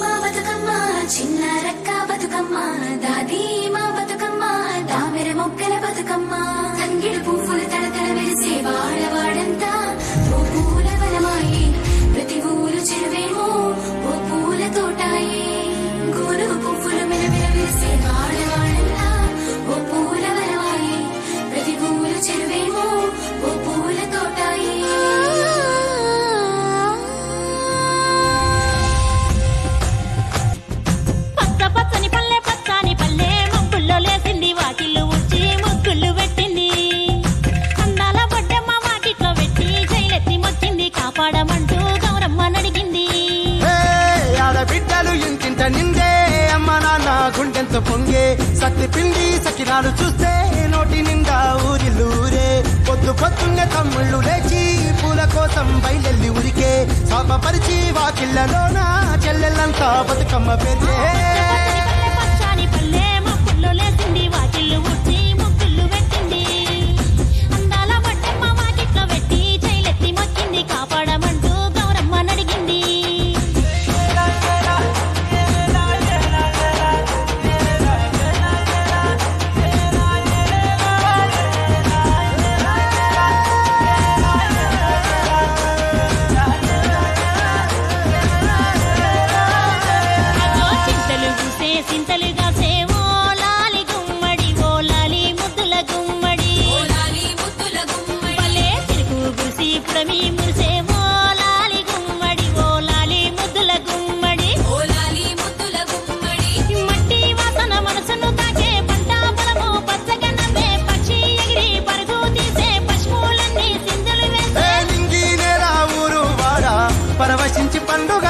మా బతుకమ్మ చిన్న రక్క బతుకమ్మ దాది మా బతుకమ్మ దామెర మొక్కల బతుకమ్మ. తంగిడు పువ్వులు తడతడ మెరిసే వాళ్ళ గుండెంత పొంగే సత్తి పిండి సకినాలు చూస్తే నోటి నిండా ఊరిల్లూరే పొద్దు పొద్దున్నే తమ్ముళ్ళు లేచి పూల కోసం బయలెల్లి ఉరికే. శాపపరిచి వాకిళ్ళలోన చెల్లెళ్ళంతా బతుకమ్మ పేరే 不敢